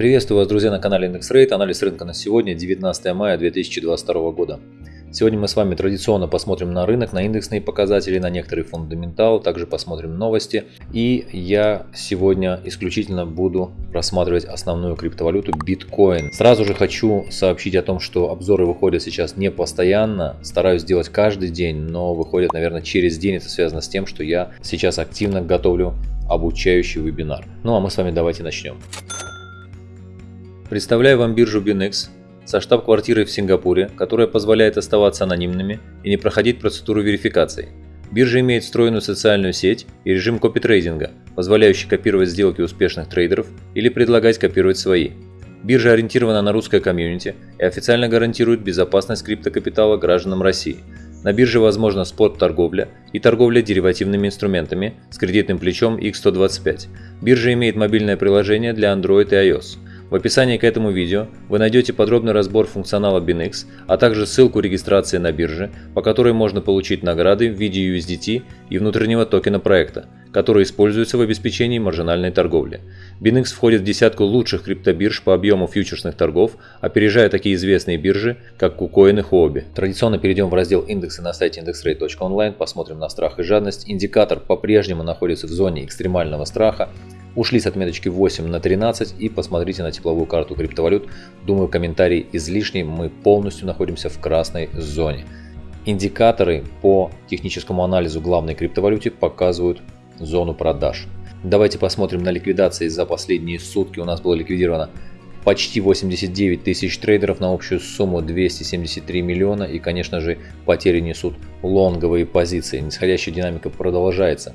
Приветствую вас, друзья, на канале Index Rate. Анализ рынка на сегодня, 19 мая 2022 года. Сегодня мы с вами традиционно посмотрим на рынок, на индексные показатели, на некоторые фундаменталы, также посмотрим новости. И я сегодня исключительно буду рассматривать основную криптовалюту биткоин. Сразу же хочу сообщить о том, что обзоры выходят сейчас не постоянно, стараюсь делать каждый день, но выходят, наверное, через день. Это связано с тем, что я сейчас активно готовлю обучающий вебинар. Ну а мы с вами давайте начнем. Представляю вам биржу Binex со штаб-квартирой в Сингапуре, которая позволяет оставаться анонимными и не проходить процедуру верификации. Биржа имеет встроенную социальную сеть и режим копитрейдинга, позволяющий копировать сделки успешных трейдеров или предлагать копировать свои. Биржа ориентирована на русское комьюнити и официально гарантирует безопасность криптокапитала гражданам России. На бирже возможна спот-торговля и торговля деривативными инструментами с кредитным плечом X125. Биржа имеет мобильное приложение для Android и iOS – в описании к этому видео вы найдете подробный разбор функционала BinX, а также ссылку регистрации на бирже, по которой можно получить награды в виде USDT и внутреннего токена проекта, который используется в обеспечении маржинальной торговли. BinX входит в десятку лучших криптобирж по объему фьючерсных торгов, опережая такие известные биржи, как KuCoin и Huobi. Традиционно перейдем в раздел индексы на сайте indexrate.online, посмотрим на страх и жадность. Индикатор по-прежнему находится в зоне экстремального страха, Ушли с отметочки 8 на 13 и посмотрите на тепловую карту криптовалют. Думаю, комментарий излишний, мы полностью находимся в красной зоне. Индикаторы по техническому анализу главной криптовалюте показывают зону продаж. Давайте посмотрим на ликвидации за последние сутки. У нас было ликвидировано почти 89 тысяч трейдеров на общую сумму 273 миллиона. И, конечно же, потери несут лонговые позиции. Нисходящая динамика продолжается.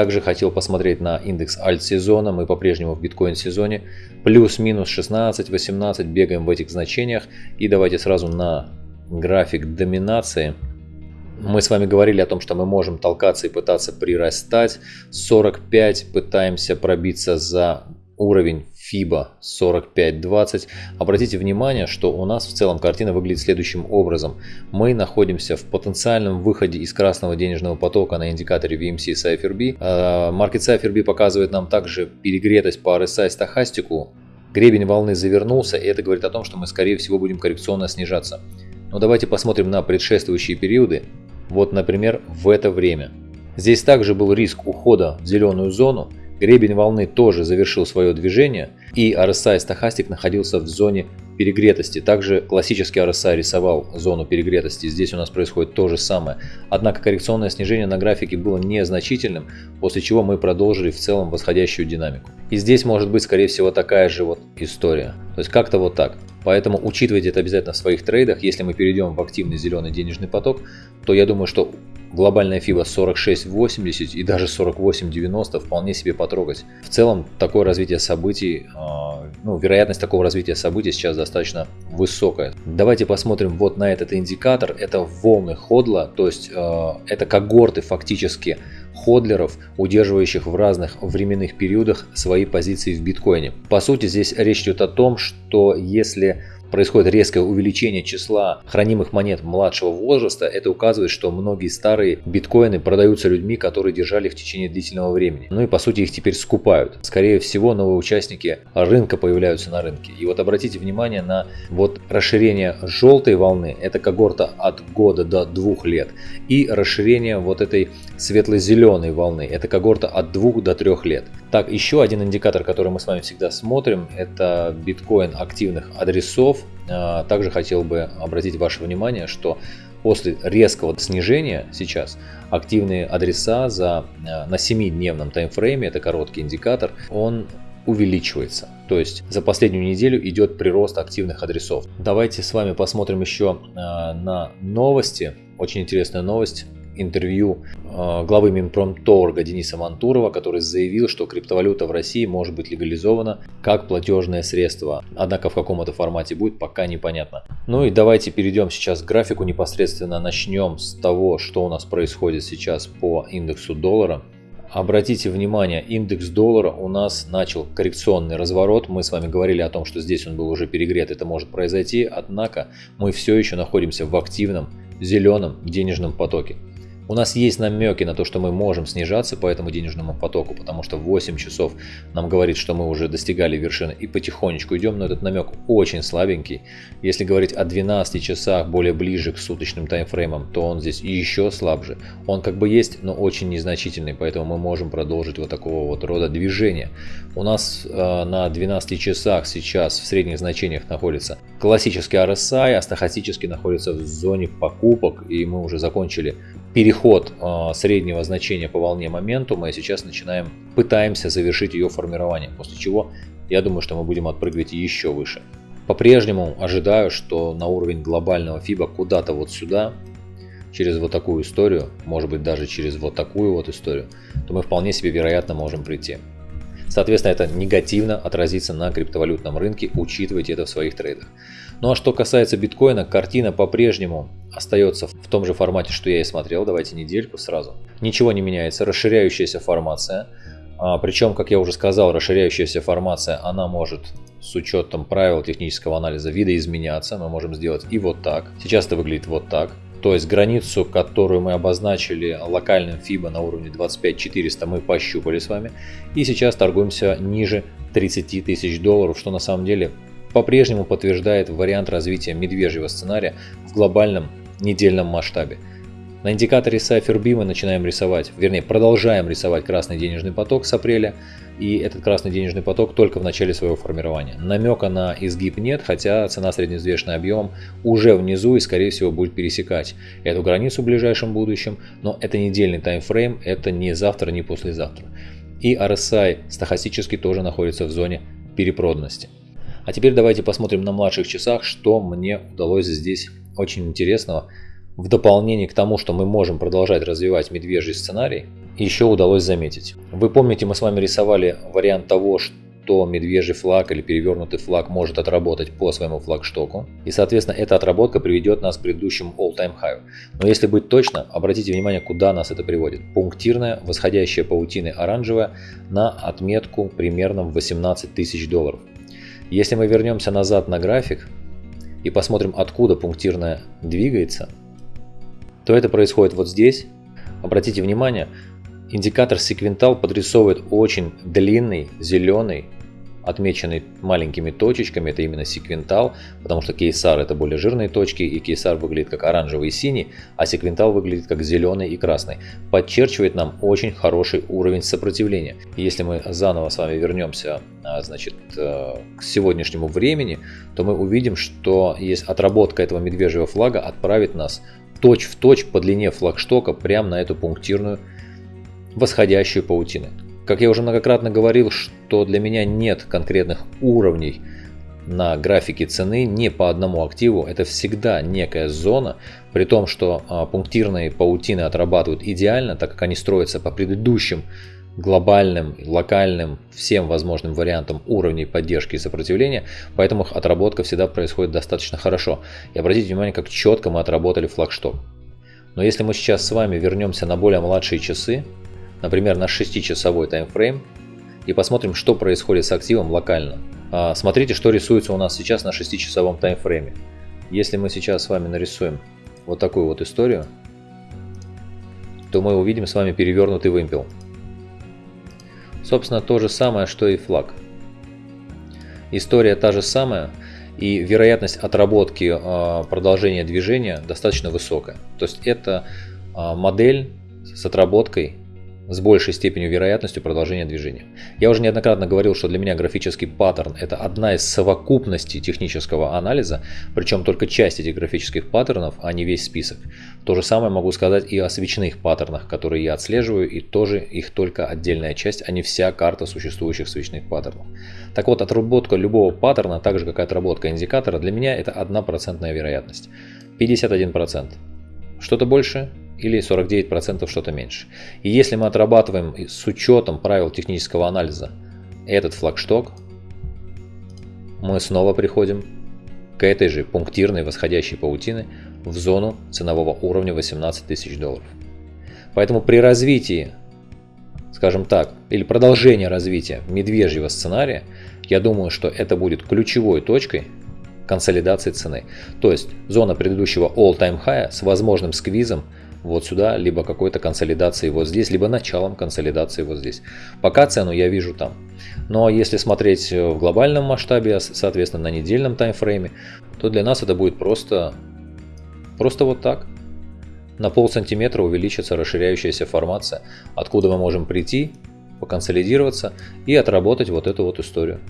Также хотел посмотреть на индекс альт-сезона, мы по-прежнему в биткоин-сезоне. Плюс-минус 16-18 бегаем в этих значениях. И давайте сразу на график доминации. Мы с вами говорили о том, что мы можем толкаться и пытаться прирастать. 45 пытаемся пробиться за уровень FIBA 4520. Обратите внимание, что у нас в целом картина выглядит следующим образом. Мы находимся в потенциальном выходе из красного денежного потока на индикаторе VMC CypherB. Market CypherB показывает нам также перегретость по RSI стахастику. Гребень волны завернулся, и это говорит о том, что мы скорее всего будем коррекционно снижаться. Но давайте посмотрим на предшествующие периоды. Вот, например, в это время. Здесь также был риск ухода в зеленую зону, Гребень волны тоже завершил свое движение, и RSI стахастик находился в зоне перегретости. Также классический RSI рисовал зону перегретости, здесь у нас происходит то же самое. Однако коррекционное снижение на графике было незначительным, после чего мы продолжили в целом восходящую динамику. И здесь может быть скорее всего такая же вот история. То есть как-то вот так. Поэтому учитывайте это обязательно в своих трейдах. Если мы перейдем в активный зеленый денежный поток, то я думаю, что глобальная FIBA 46.80 и даже 48.90 вполне себе потрогать. В целом, такое развитие событий, а, ну, вероятность такого развития событий сейчас достаточно высокая. Давайте посмотрим вот на этот индикатор. Это волны ходла, то есть а, это когорты фактически ходлеров, удерживающих в разных временных периодах свои позиции в биткоине. По сути, здесь речь идет о том, что если происходит резкое увеличение числа хранимых монет младшего возраста, это указывает, что многие старые биткоины продаются людьми, которые держали их в течение длительного времени. Ну и по сути их теперь скупают. Скорее всего новые участники рынка появляются на рынке. И вот обратите внимание на вот расширение желтой волны, это когорта от года до двух лет, и расширение вот этой светло-зеленой волны, это когорта от двух до трех лет. Так, еще один индикатор, который мы с вами всегда смотрим, это биткоин активных адресов. А, также хотел бы обратить ваше внимание, что после резкого снижения сейчас активные адреса за, а, на 7-дневном таймфрейме, это короткий индикатор, он увеличивается. То есть за последнюю неделю идет прирост активных адресов. Давайте с вами посмотрим еще а, на новости. Очень интересная новость интервью э, главы Минпромторга Дениса Мантурова, который заявил, что криптовалюта в России может быть легализована как платежное средство. Однако в каком это формате будет, пока непонятно. Ну и давайте перейдем сейчас к графику непосредственно. Начнем с того, что у нас происходит сейчас по индексу доллара. Обратите внимание, индекс доллара у нас начал коррекционный разворот. Мы с вами говорили о том, что здесь он был уже перегрет, это может произойти. Однако мы все еще находимся в активном зеленом денежном потоке. У нас есть намеки на то, что мы можем снижаться по этому денежному потоку, потому что 8 часов нам говорит, что мы уже достигали вершины и потихонечку идем, но этот намек очень слабенький. Если говорить о 12 часах более ближе к суточным таймфреймам, то он здесь еще слабже. Он как бы есть, но очень незначительный, поэтому мы можем продолжить вот такого вот рода движения. У нас э, на 12 часах сейчас в средних значениях находится классический RSI, а стахастический находится в зоне покупок, и мы уже закончили переход э, среднего значения по волне моментума, и сейчас начинаем, пытаемся завершить ее формирование, после чего я думаю, что мы будем отпрыгивать еще выше. По-прежнему ожидаю, что на уровень глобального FIBA куда-то вот сюда, через вот такую историю, может быть даже через вот такую вот историю, то мы вполне себе вероятно можем прийти. Соответственно, это негативно отразится на криптовалютном рынке, учитывайте это в своих трейдах. Ну а что касается биткоина, картина по-прежнему остается в том же формате, что я и смотрел. Давайте недельку сразу. Ничего не меняется, расширяющаяся формация. А, причем, как я уже сказал, расширяющаяся формация, она может с учетом правил технического анализа видоизменяться. Мы можем сделать и вот так. Сейчас это выглядит вот так. То есть границу, которую мы обозначили локальным FIBA на уровне 25400 мы пощупали с вами. И сейчас торгуемся ниже 30 тысяч долларов, что на самом деле по-прежнему подтверждает вариант развития медвежьего сценария в глобальном недельном масштабе. На индикаторе CypherB мы начинаем рисовать, вернее продолжаем рисовать красный денежный поток с апреля. И этот красный денежный поток только в начале своего формирования. Намека на изгиб нет, хотя цена средневзвешенный объем уже внизу и скорее всего будет пересекать эту границу в ближайшем будущем. Но это недельный таймфрейм, это не завтра, не послезавтра. И RSI стахастически тоже находится в зоне перепроданности. А теперь давайте посмотрим на младших часах, что мне удалось здесь очень интересного в дополнение к тому, что мы можем продолжать развивать медвежий сценарий, еще удалось заметить. Вы помните, мы с вами рисовали вариант того, что медвежий флаг или перевернутый флаг может отработать по своему флагштоку. И, соответственно, эта отработка приведет нас к предыдущему all-time high. Но если быть точно, обратите внимание, куда нас это приводит. Пунктирная, восходящая паутины оранжевая на отметку примерно в 18 тысяч долларов. Если мы вернемся назад на график и посмотрим, откуда пунктирная двигается, то это происходит вот здесь. Обратите внимание, индикатор секвентал подрисовывает очень длинный зеленый отмеченный маленькими точечками, это именно секвентал, потому что кейсар это более жирные точки, и кейсар выглядит как оранжевый и синий, а секвентал выглядит как зеленый и красный. Подчерчивает нам очень хороший уровень сопротивления. если мы заново с вами вернемся а, значит, э, к сегодняшнему времени, то мы увидим, что есть отработка этого медвежьего флага отправит нас точь в точь по длине флагштока прямо на эту пунктирную восходящую паутину. Как я уже многократно говорил, что для меня нет конкретных уровней на графике цены не по одному активу. Это всегда некая зона, при том, что а, пунктирные паутины отрабатывают идеально, так как они строятся по предыдущим глобальным, локальным, всем возможным вариантам уровней поддержки и сопротивления, поэтому их отработка всегда происходит достаточно хорошо. И обратите внимание, как четко мы отработали флагшток. Но если мы сейчас с вами вернемся на более младшие часы, например, на 6-часовой таймфрейм, и посмотрим, что происходит с активом локально. А, смотрите, что рисуется у нас сейчас на 6-часовом таймфрейме. Если мы сейчас с вами нарисуем вот такую вот историю, то мы увидим с вами перевернутый вымпел. Собственно, то же самое, что и флаг. История та же самая, и вероятность отработки а, продолжения движения достаточно высокая. То есть это а, модель с отработкой с большей степенью вероятностью продолжения движения. Я уже неоднократно говорил, что для меня графический паттерн это одна из совокупностей технического анализа, причем только часть этих графических паттернов, а не весь список. То же самое могу сказать и о свечных паттернах, которые я отслеживаю, и тоже их только отдельная часть, а не вся карта существующих свечных паттернов. Так вот, отработка любого паттерна, так же как и отработка индикатора, для меня это 1% вероятность. 51%. Что-то больше или 49% что-то меньше. И если мы отрабатываем с учетом правил технического анализа этот флагшток, мы снова приходим к этой же пунктирной восходящей паутины в зону ценового уровня 18 тысяч долларов. Поэтому при развитии, скажем так, или продолжении развития медвежьего сценария, я думаю, что это будет ключевой точкой консолидации цены. То есть зона предыдущего all-time high с возможным сквизом вот сюда, либо какой-то консолидации вот здесь, либо началом консолидации вот здесь. Пока цену я вижу там. Но если смотреть в глобальном масштабе, соответственно на недельном таймфрейме, то для нас это будет просто, просто вот так. На пол сантиметра увеличится расширяющаяся формация, откуда мы можем прийти, поконсолидироваться и отработать вот эту вот историю.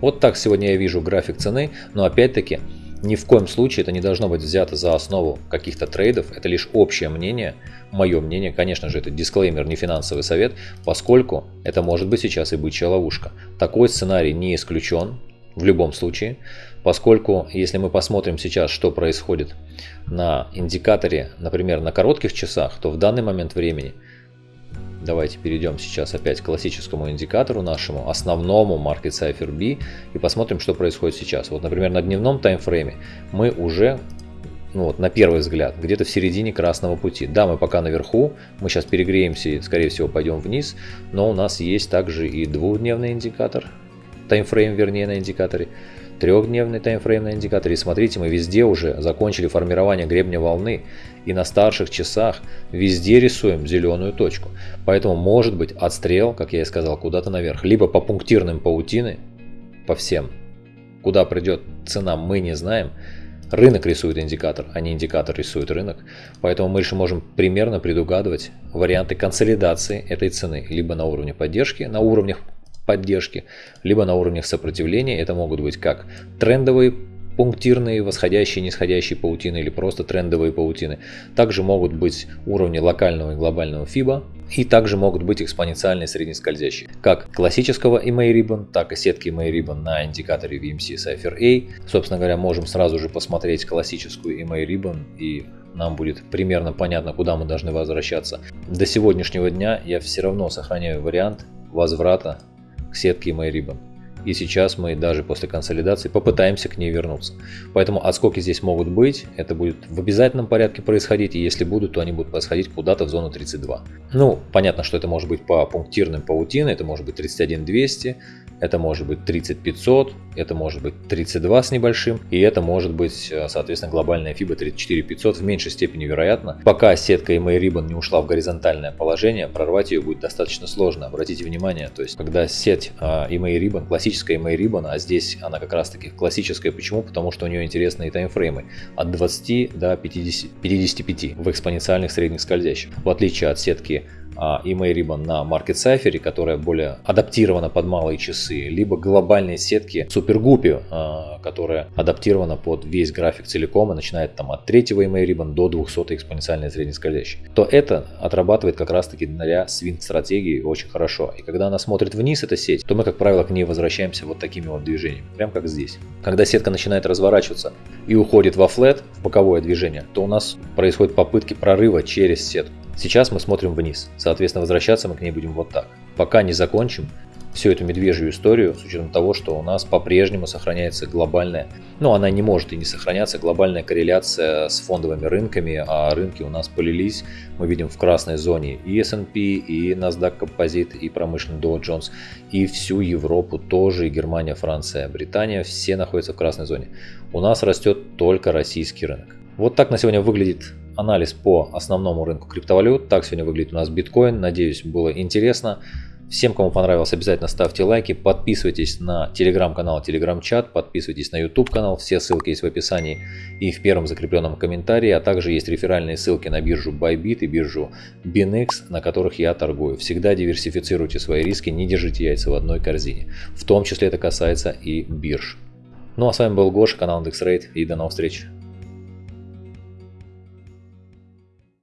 Вот так сегодня я вижу график цены, но опять-таки ни в коем случае это не должно быть взято за основу каких-то трейдов, это лишь общее мнение, мое мнение, конечно же это дисклеймер, не финансовый совет, поскольку это может быть сейчас и бычья ловушка. Такой сценарий не исключен в любом случае, поскольку если мы посмотрим сейчас, что происходит на индикаторе, например, на коротких часах, то в данный момент времени, давайте перейдем сейчас опять к классическому индикатору нашему, основному Market Cipher B, и посмотрим, что происходит сейчас. Вот, например, на дневном таймфрейме мы уже ну вот, на первый взгляд, где-то в середине красного пути. Да, мы пока наверху, мы сейчас перегреемся и, скорее всего, пойдем вниз, но у нас есть также и двухдневный индикатор, таймфрейм, вернее, на индикаторе, трехдневный таймфрейм на индикаторе. И смотрите, мы везде уже закончили формирование гребня волны. И на старших часах везде рисуем зеленую точку. Поэтому может быть отстрел, как я и сказал, куда-то наверх. Либо по пунктирным паутины, по всем. Куда придет цена, мы не знаем. Рынок рисует индикатор, а не индикатор рисует рынок. Поэтому мы лишь можем примерно предугадывать варианты консолидации этой цены. Либо на уровне поддержки, на уровнях поддержки, либо на уровнях сопротивления. Это могут быть как трендовые пунктирные, восходящие, нисходящие паутины или просто трендовые паутины. Также могут быть уровни локального и глобального FIBA. И также могут быть экспоненциальные среднескользящие. Как классического EMA Ribbon, так и сетки EMA Ribbon на индикаторе VMC Cypher A. Собственно говоря, можем сразу же посмотреть классическую EMA Ribbon и нам будет примерно понятно, куда мы должны возвращаться. До сегодняшнего дня я все равно сохраняю вариант возврата к сетке MyRibbon. И сейчас мы даже после консолидации попытаемся к ней вернуться. Поэтому отскоки здесь могут быть, это будет в обязательном порядке происходить, и если будут, то они будут происходить куда-то в зону 32. Ну, понятно, что это может быть по пунктирным паутины, это может быть 31200, это может быть 30500, это может быть 32 с небольшим, и это может быть, э, соответственно, глобальная FIBA 34500 в меньшей степени вероятно. Пока сетка EMA Ribbon не ушла в горизонтальное положение, прорвать ее будет достаточно сложно. Обратите внимание, то есть, когда сеть EMA Ribbon, классическая EMA Ribbon, а здесь она как раз таки классическая, почему? Потому что у нее интересные таймфреймы от 20 до 50, 55 в экспоненциальных средних скользящих. В отличие от сетки email либо на Market Cipher, которая более адаптирована под малые часы, либо глобальные сетки Superguppy, а, которая адаптирована под весь график целиком и начинает там от третьего email ribbon до 200 экспоненциальной среднескользящей, то это отрабатывает как раз таки для свинг стратегии очень хорошо. И когда она смотрит вниз, эта сеть, то мы, как правило, к ней возвращаемся вот такими вот движениями, прям как здесь. Когда сетка начинает разворачиваться и уходит во флет, в боковое движение, то у нас происходят попытки прорыва через сетку. Сейчас мы смотрим вниз, соответственно возвращаться мы к ней будем вот так. Пока не закончим всю эту медвежью историю, с учетом того, что у нас по-прежнему сохраняется глобальная, ну она не может и не сохраняться, глобальная корреляция с фондовыми рынками, а рынки у нас полились, мы видим в красной зоне и S&P, и NASDAQ Composite, и промышленный Dow Jones, и всю Европу тоже, и Германия, Франция, Британия, все находятся в красной зоне. У нас растет только российский рынок. Вот так на сегодня выглядит анализ по основному рынку криптовалют. Так сегодня выглядит у нас биткоин. Надеюсь, было интересно. Всем, кому понравилось, обязательно ставьте лайки, подписывайтесь на телеграм-канал, телеграм-чат, подписывайтесь на YouTube канал, все ссылки есть в описании и в первом закрепленном комментарии, а также есть реферальные ссылки на биржу Bybit и биржу BinX, на которых я торгую. Всегда диверсифицируйте свои риски, не держите яйца в одной корзине. В том числе это касается и бирж. Ну а с вами был Гоша, канал IndexRate и до новых встреч.